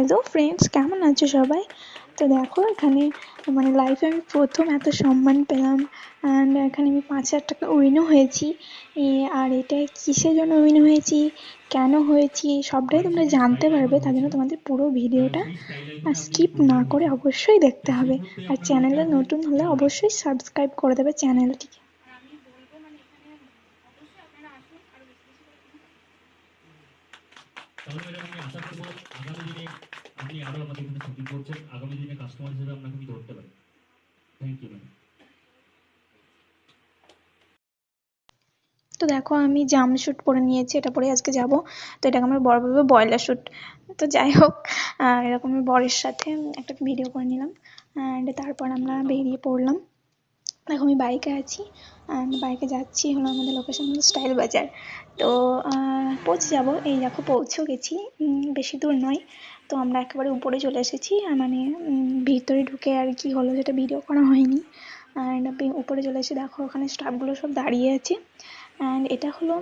Hello friends কেমন আছো সবাই? তো দেখো, এখানে মানে লাইফে আমি প্রথম এত সম্মান পেলাম অ্যান্ড এখানে আমি পাঁচ হাজার টাকা উইনও হয়েছি। আর এটা কিসের জন্য উইন হয়েছি? কেন হয়েছি? সবটাই তোমরা জানতে পারবে, তার জন্য তোমাদের পুরো ভিডিওটা স্কিপ না করে অবশ্যই দেখতে হবে। আর চ্যানেলে নতুন হলে অবশ্যই সাবস্ক্রাইব করে দেবে চ্যানেলটিকে তাহলে ম্যাডাম আমি আশা করব আগামী দিনে আরও আমাদের এখানে শুটিং করছেন আগামী দিনে কাস্টমার হিসেবে আপনাকে আমি ধরতে পারি। থ্যাংক ইউ ম্যাডাম তো দেখো, আমি জাম শ্যুট পরে নিয়েছি, এটা পরে আজকে যাব। তো এটাকে আমার বড় বলবে বয়লার শ্যুট তো যাই হোক এরকম বরের সাথে একটা ভিডিও করে নিলাম অ্যান্ড তারপর আমরা বেরিয়ে পড়লাম। দেখো, আমি বাইকে আছি বাইকে যাচ্ছি হলো আমাদের লোকেশন হলো স্টাইল বাজার। তো পৌঁছে যাব। এই দেখো, পৌঁছেও গেছি বেশি দূর নয়। তো আমরা একেবারে উপরে চলে এসেছি মানে ভিতরে ঢুকে আর কি হলো সেটা ভিডিও করা হয়নি। অ্যান্ড উপরে চলে এসে দেখো ওখানে স্টাফগুলো সব দাঁড়িয়ে আছে। অ্যান্ড এটা হলো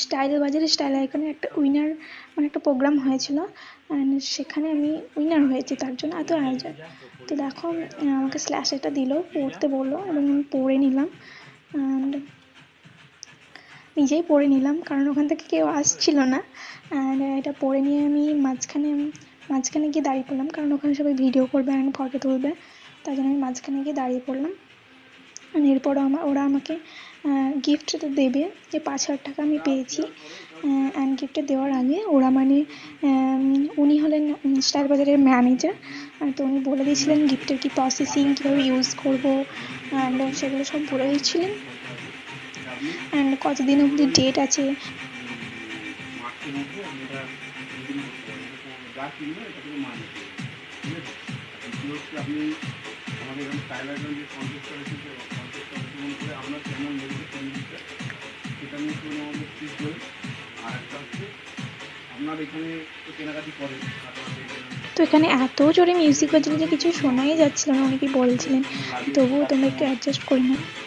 স্টাইল বাজারে স্টাইল আইকনে একটা উইনার মানে একটা প্রোগ্রাম হয়েছিল। অ্যান্ড সেখানে আমি উইনার হয়েছি তার জন্য এত আয়োজন। তো দেখো আমাকে স্ল্যাশ এটা দিল, পড়তে বলল এবং আমি পড়ে নিলাম। অ্যান্ড নিজেই পড়ে নিলাম, কারণ ওখান থেকে কেউ আসছিল না। অ্যান্ড এটা পড়ে নিয়ে আমি মাঝখানে মাঝখানে গিয়ে দাঁড়িয়ে পড়লাম, কারণ ওখানে সবাই ভিডিও করবে অ্যান্ড ফটো তুলবে তাই জন্য আমি মাঝখানে গিয়ে দাঁড়িয়ে পড়লাম। এরপরও আমার ওরা আমাকে গিফট তো দেবে, যে পাঁচ হাজার টাকা আমি পেয়েছি অ্যান্ড গিফটটা দেওয়ার আগে ওরা মানে উনি হলেন স্টার বাজারের ম্যানেজার তো উনি বলে দিয়েছিলেন গিফটের কী প্রসেসিং কীভাবে ইউজ করব অ্যান্ড সেগুলো সব বলে দিচ্ছিলেন অ্যান্ড কতদিন অবধি ডেট আছে? তো এখানে এত জোরে মিউজিক হচ্ছিল যে কিছু শোনাই যাচ্ছিল না, অনেকেই বলছিলেন। তবুও তোমরা একটু অ্যাডজাস্ট করে নাও।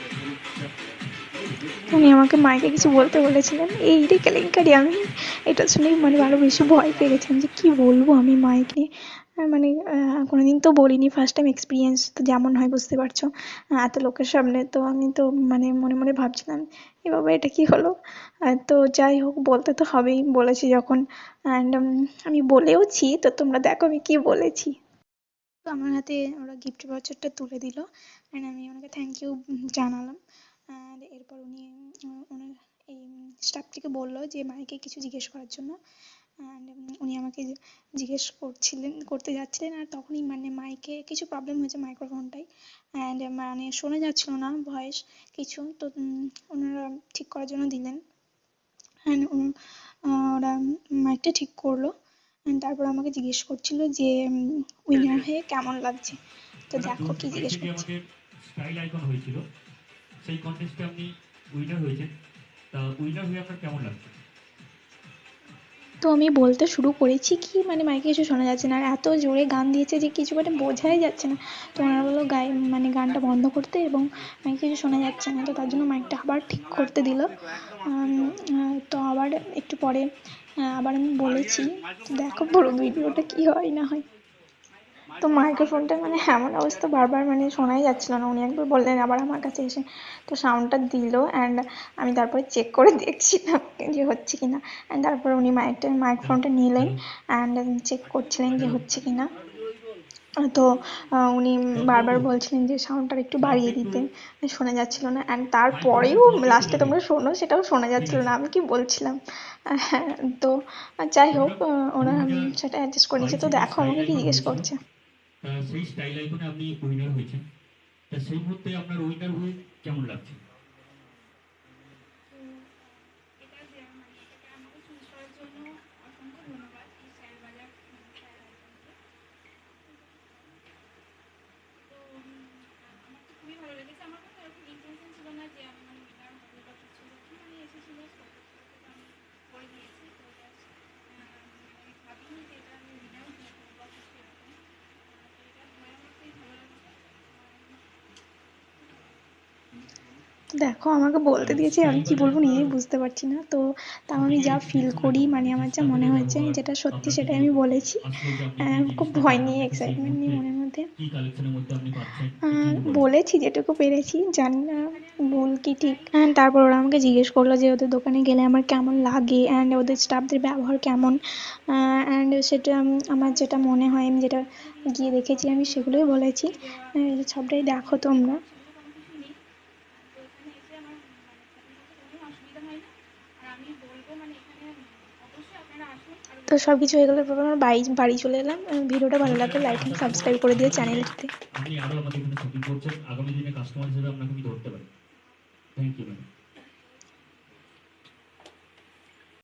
উনি আমাকে মাইকে কিছু বলতে বলেছিলেন। এই রে কেলেঙ্কারি, আমি এটা শুনেই মানে ভালো বেশি ভয় পেয়ে গেছিলাম যে কী বলব আমি মাইকে মানে কোনোদিন তো বলিনি ফার্স্ট টাইম এক্সপিরিয়েন্স তো যেমন হয়, বুঝতে পারছ। এত লোকের সামনে তো আমি তো মানে মনে মনে ভাবছিলাম এ বাবা এটা কী হলো? তো যাই হোক, বলতে তো হবেই, বলেছি যখন। অ্যান্ড আমি বলেওছি, তো তোমরা দেখো আমি কী বলেছি। তো আমার হাতে ওরা গিফট ভাউচারটা তুলে দিল। অ্যান্ড আমি ওনাকে থ্যাংক ইউ জানালাম। এরপর উনি ওনার এই স্টাফটিকে বলল যে, মাইকে কিছু জিজ্ঞেস করার জন্য। উনি আমাকে জিজ্ঞেস করছিলেন, করতে যাচ্ছিলেন। আর তখনই মানে মাইকে কিছু প্রবলেম হয়েছে মাইক্রোফোনটাই অ্যান্ড মানে শোনা যাচ্ছিল না ভয়েস কিছু। তো ওনারা ঠিক করার জন্য দিলেন। অ্যান্ড ওরা মাইকটা ঠিক করল। অ্যান্ড তারপর আমাকে জিজ্ঞেস করছিল যে উইনার হয়ে কেমন লাগছে? তো দেখো কি জিজ্ঞেস করছে। স্টাইল আইকন হয়েছিল। সেই কন্টেস্টে আপনি উইনার হয়েছেন। তা উইনার হয়ে আপনার কেমন লাগছে? তো আমি বলতে শুরু করেছি কি মানে মাইকে কিছু শোনা যাচ্ছে না। আর এত জোরে গান দিয়েছে যে কিছু মানে বোঝাই যাচ্ছে না। তো ওনারা বলল গায়ে মানে গানটা বন্ধ করতে এবং মাইকে কিছু শোনা যাচ্ছে না। তো তার জন্য মাইকটা আবার ঠিক করতে দিল। তো আবার একটু পরে আবার আমি বলেছি, দেখো পুরো ভিডিওটা কী হয় না হয়। তো মাইক্রোফোনটা মানে এমন অবস্থা বারবার মানে শোনাই যাচ্ছিল না। উনি একবার বললেন আবার আমার কাছে এসে। তো সাউন্ডটা দিল অ্যান্ড আমি তারপরে চেক করে দেখছিলাম যে হচ্ছে কি না অ্যান্ড তারপরে উনি মাইকটা মাইক্রোফোনটা নিলেন অ্যান্ড চেক করছিলেন যে হচ্ছে কি না তো উনি বারবার বলছিলেন যে সাউন্ডটা একটু বাড়িয়ে দিতে শোনা যাচ্ছিল না। অ্যান্ড তারপরেও লাস্টে তোমরা শোনো সেটাও শোনা যাচ্ছিল না। আমি কি বলছিলাম? হ্যাঁ তো যাই হোক ওরা সেটা অ্যাডজাস্ট করে নিয়েছে। তো দেখো আমাকে কি জিজ্ঞেস করছে? সেই স্টাইল আইকনে আপনি উইনার হয়েছেন। তা সেই মুহূর্তে আপনার উইনার হয়ে কেমন লাগছে? দেখো আমাকে বলতে দিয়েছে আমি কি বলব নিজেই বুঝতে পারছি না। তো তাও আমি যা ফিল করি মানে আমার যা মনে হয়েছে যেটা সত্যি সেটাই আমি বলেছি। খুব ভয় নিয়ে এক্সাইটমেন্ট নিয়ে মনের মধ্যে। বলেছি যেটুকু পেরেছি জানি না ভুল কি ঠিক। অ্যান্ড তারপর ওরা আমাকে জিজ্ঞেস করল যে ওদের দোকানে গেলে আমার কেমন লাগে অ্যান্ড ওদের স্টাফদের ব্যবহার কেমন। অ্যান্ড সেটা আমার যেটা মনে হয় আমি যেটা গিয়ে দেখেছি আমি সেগুলোই বলেছি। সবটাই দেখো তোমরা। তো সব কিছু হয়ে গেলে পর আমার বাড়ি বাড়ি চলে এলাম। ভিডিওটা ভালো লাগলে লাইক এন্ড সাবস্ক্রাইব করে দিও চ্যানেলটিতে। আপনি আরও আমাদের করছেন। আগামী দিনে কাস্টমার হিসেবে আপনাকে আমি ধরতে পারি। Thank you ma'am